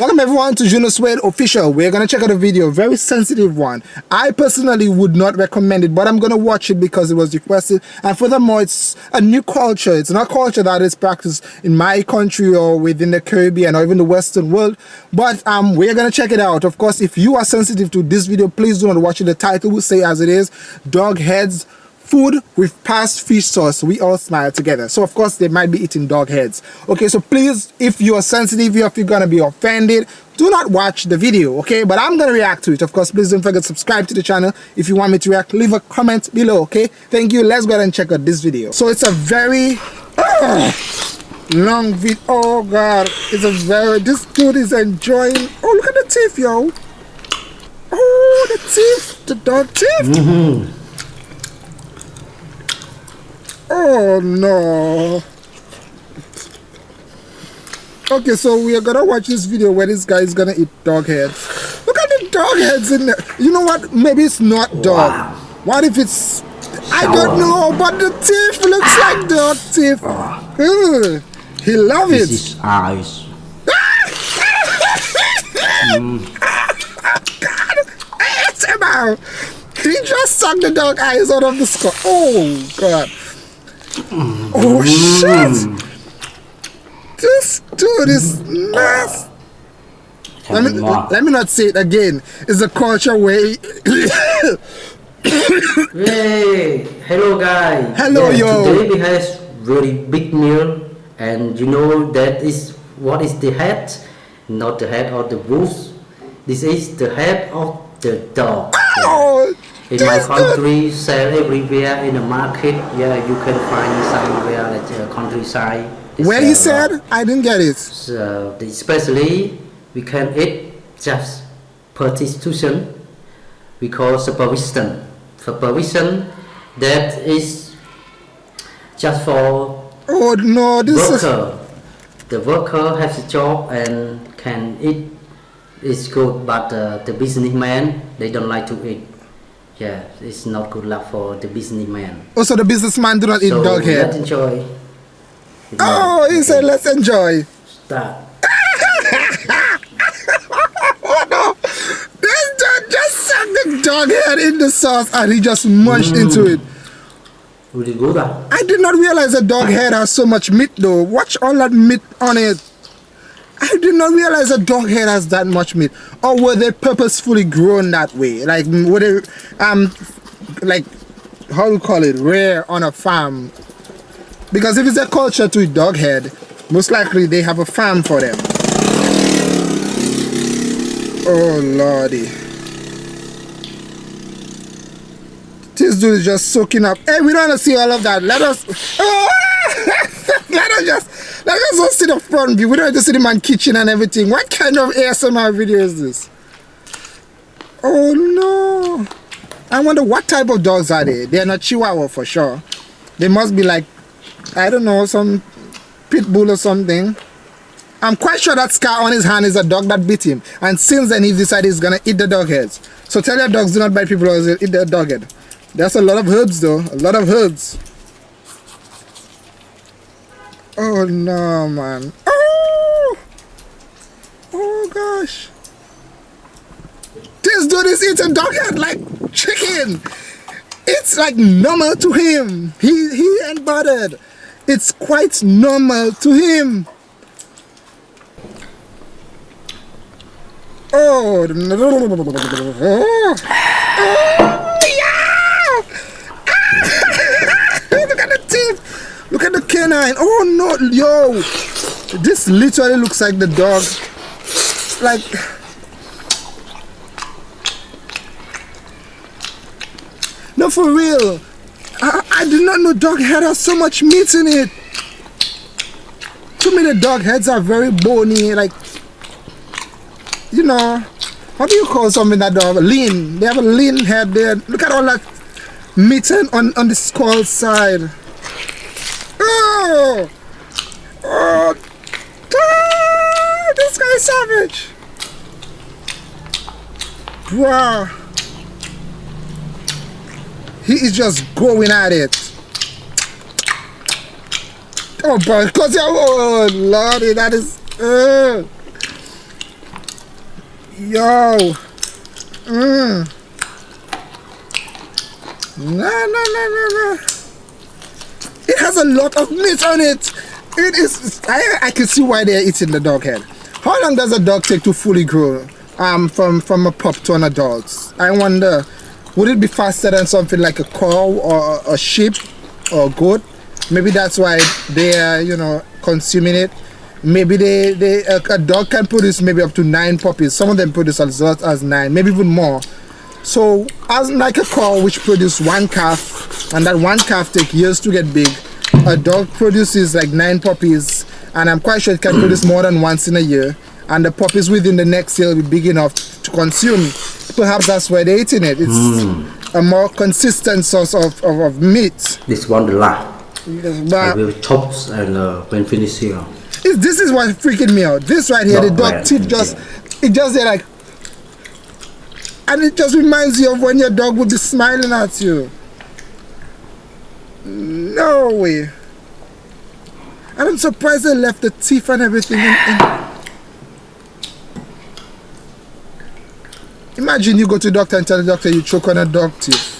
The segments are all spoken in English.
Welcome everyone to Juno Suede Official. We're gonna check out a video, very sensitive one. I personally would not recommend it, but I'm gonna watch it because it was requested. And furthermore, it's a new culture. It's not culture that is practiced in my country or within the Caribbean or even the Western world. But um, we're gonna check it out. Of course, if you are sensitive to this video, please do not watch it. The title will say as it is, dog heads food with past fish sauce we all smile together. So of course they might be eating dog heads. Okay so please if you're sensitive if you're gonna be offended do not watch the video okay? But i'm gonna react to it of course. Please don't forget to subscribe to the channel if you want me to react. Leave a comment below okay? Thank you. Let's go ahead and check out this video. So it's a very uh, long video oh god. It's a very this dude is enjoying oh look at the teeth yo. Oh the teeth the dog teeth. Mm -hmm. Oh no. Okay, so we are gonna watch this video where this guy is gonna eat dog heads. Look at the dog heads in there. You know what? Maybe it's not dog. Wow. What if it's I don't know, but the teeth looks like dog teeth. Oh. He love this it. Is eyes. mm. God. He just sucked the dog eyes out of the skull. Oh god. Oh shit! This dude is nuts. Let me let me not say it again. It's a culture way. hey, hello guys. Hello yeah, yo. Today we have very big meal, and you know that is what is the head, not the head of the wolf. This is the head of the dog. In my country sell everywhere in the market. Yeah you can find somewhere like uh, countryside. Where you said? I didn't get it. So especially we can eat just prostitution we call supervision supervision that is just for oh no this worker. Is... the worker has a job and can eat. It's good but uh, the businessman they don't like to eat yeah, it's not good luck for the businessman. Also, the businessman do not eat dog head. let's enjoy. Oh, he okay. said let's enjoy. Start. oh no! This dog just sucked the dog head in the sauce and he just munched mm. into it. Really good. I did not realize a dog head has so much meat though. Watch all that meat on it. I did not realize a dog head has that much meat. Or were they purposefully grown that way? Like, were they, um, like, how do you call it, rare on a farm? Because if it's a culture to eat dog head, most likely they have a farm for them. Oh, lordy. This dude is just soaking up. Hey, we don't want to see all of that. Let us... Let us just let us just see the front view. We don't have to see the man kitchen and everything. What kind of ASMR video is this? Oh no. I wonder what type of dogs are they? They're not Chihuahua for sure. They must be like, I don't know, some pit bull or something. I'm quite sure that scar on his hand is a dog that bit him. And since then he decided he's gonna eat the dog heads. So tell your dogs do not bite people or eat their dog head. That's a lot of herbs though. A lot of herbs. Oh no, man. Oh! Oh gosh. This dude is eating dog head like chicken. It's like normal to him. He he ain't bothered. It's quite normal to him. Oh, oh. oh. Canine. Oh no, yo. This literally looks like the dog. Like. No, for real. I, I did not know dog head has so much meat in it. Too many dog heads are very bony, like, you know, what do you call something that dog? Lean. They have a lean head there. Look at all that meat on, on the skull side. Oh! Oh! Ah, this guy's savage! Wow! He is just going at it. Oh, boy, cause oh, lordy, that is. Uh. Yo. Mmm. No, no, no, no, no. It has a lot of meat on it. It is. I, I can see why they're eating the dog head. How long does a dog take to fully grow? Um, from from a pup to an adult. I wonder, would it be faster than something like a cow or a sheep or a goat? Maybe that's why they are, you know, consuming it. Maybe they, they a, a dog can produce maybe up to nine puppies. Some of them produce as lot as nine, maybe even more. So as like a cow which produce one calf and that one calf takes years to get big, a dog produces like nine puppies and I'm quite sure it can produce more than once in a year and the puppies within the next year will be big enough to consume. Perhaps that's why they're eating it. It's mm. a more consistent source of, of, of meat. This one the last. But I will chop and uh, when finished here. this is what freaking me out. This right here, Not the dog teeth just, it just there like and it just reminds you of when your dog would be smiling at you. No way. And I'm surprised they left the teeth and everything in, in. Imagine you go to doctor and tell the doctor you choke on a dog teeth.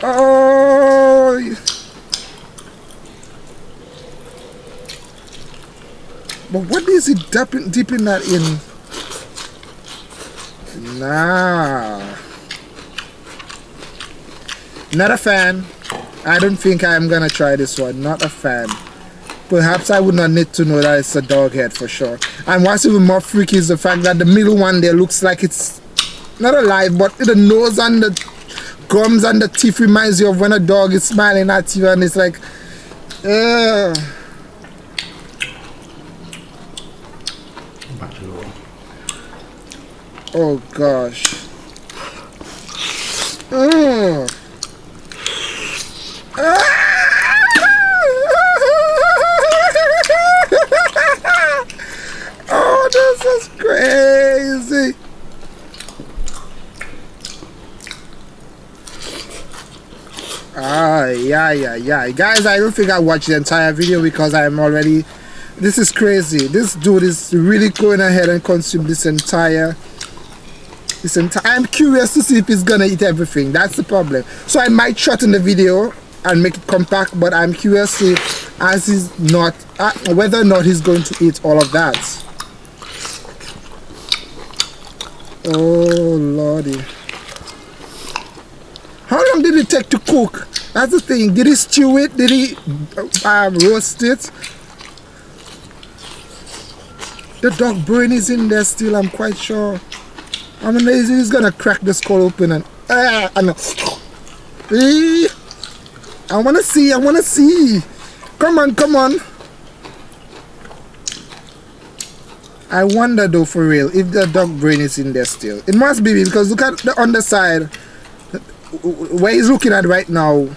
oh. But what is he dipping, dipping that in? Nah. Not a fan. I don't think I'm gonna try this one. Not a fan. Perhaps I would not need to know that it's a dog head for sure. And what's even more freaky is the fact that the middle one there looks like it's not alive, but the nose and the gums and the teeth reminds you of when a dog is smiling at you and it's like, ugh. Oh gosh. Mm. oh, this is crazy. Yeah, yeah, yeah. Guys, I don't think I watched the entire video because I'm already... This is crazy. This dude is really going ahead and consume this entire Listen, I'm curious to see if he's gonna eat everything. That's the problem. So I might shorten the video and make it compact, but I'm curious to as he's not uh, whether or not he's going to eat all of that. Oh lordy. How long did it take to cook? That's the thing. Did he stew it? Did he uh, roast it? The dog brain is in there still, I'm quite sure. I mean, he's, he's gonna crack the skull open and ah, and eh, I wanna see, I wanna see. Come on, come on. I wonder though for real if the dog brain is in there still. It must be because look at the underside where he's looking at right now.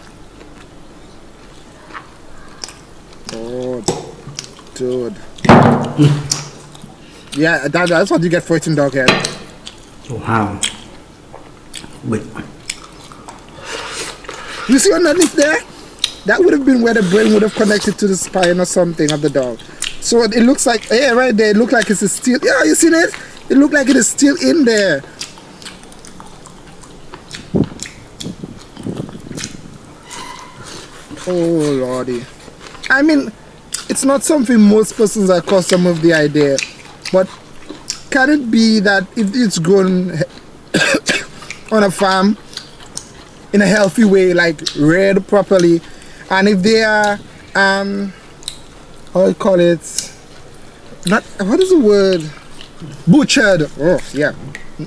Oh, dude. yeah, that, that's what you get for eating dog head. Wow. Wait. You see underneath there? That would have been where the brain would have connected to the spine or something of the dog. So it looks like, yeah, right there, it looks like it's still, yeah, you seen it? It looked like it is still in there. Oh, lordy. I mean, it's not something most persons are accustomed with the idea, but can it be that if it's grown on a farm in a healthy way, like reared properly, and if they are, um, how you call it, not, what is the word? Butchered. Oh, yeah.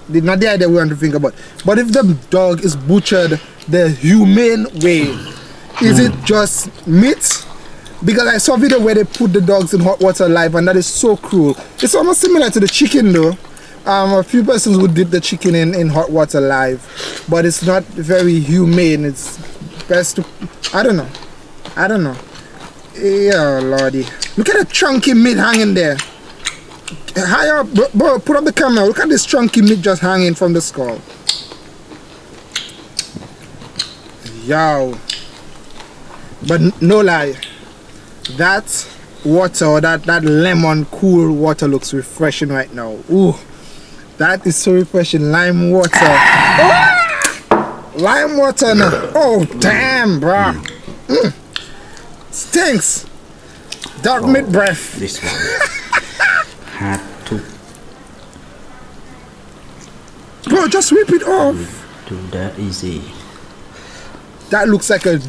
Not the idea we want to think about. But if the dog is butchered the humane way, is it just meat because I saw a video where they put the dogs in hot water alive and that is so cruel. It's almost similar to the chicken though. Um, a few persons would dip the chicken in, in hot water alive, but it's not very humane. It's best to, I don't know. I don't know. Yeah, lordy. Look at the chunky meat hanging there. Higher up, bro, bro, put up the camera. Look at this chunky meat just hanging from the skull. Yo. But no lie, that water that that lemon cool water looks refreshing right now. Ooh, that is so refreshing. Lime water. Ah! lime water now. oh damn bro mm. stinks. Dark oh, meat breath. this one. Had to. Bro just rip it off. Do that easy that looks like a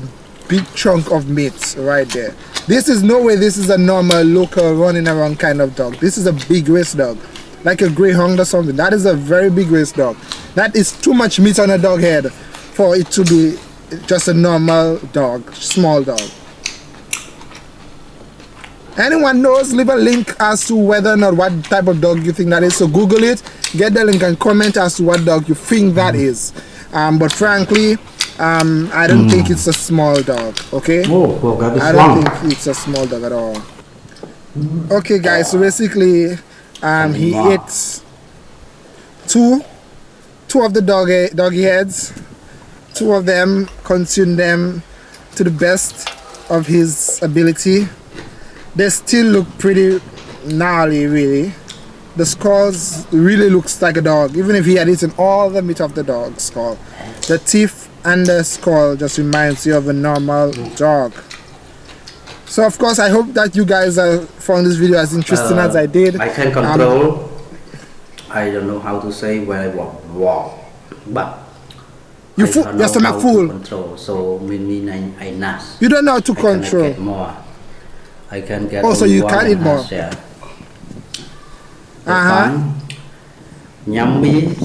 big chunk of meat right there. This is no way this is a normal local running around kind of dog. This is a big race dog. Like a greyhound or something. That is a very big race dog. That is too much meat on a dog head for it to be just a normal dog small dog. Anyone knows leave a link as to whether or not what type of dog you think that is. So google it get the link and comment as to what dog you think that is. Um, but frankly um, I don't mm. think it's a small dog, okay? Oh, well, that is I don't think it's a small dog at all. Okay, guys, so basically, um, he ate two, two of the dog doggy heads. Two of them, consumed them to the best of his ability. They still look pretty gnarly, really. The skulls really looks like a dog, even if he had eaten all the meat of the dog skull. The teeth and the skull just reminds you of a normal dog. So of course I hope that you guys uh, found this video as interesting uh, as I did. I can control. Um, I don't know how to say when I walk, walk but you full, your stomach full. control. So mean I, I nash you don't know how to I control. more. I can get oh so you can eat more? yeah. uh-huh. yummy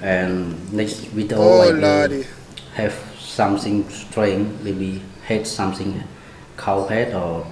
and next video oh, I lordy have something strange, maybe head something, cow head or.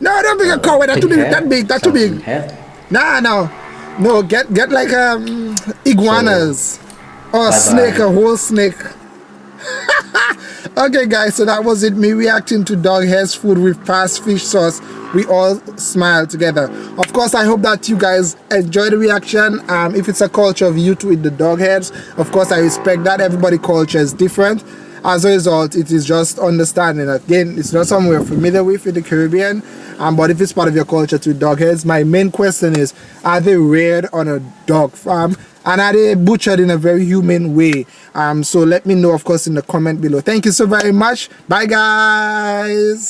No, I don't think uh, a cow head. That too big. That big. That too big. Head. Nah, no, no. Get get like um iguanas so, or a bye snake, bye. a whole snake. okay guys so that was it me reacting to dog hair's food with fast fish sauce we all smile together. Of course i hope that you guys enjoy the reaction. Um, if it's a culture of you to eat the dog heads of course i respect that. Everybody culture is different. As a result it is just understanding. Again it's not something we're familiar with in the caribbean um, but if it's part of your culture to dog heads my main question is are they reared on a dog farm? And are they butchered in a very humane way? Um so let me know of course in the comment below. Thank you so very much. Bye guys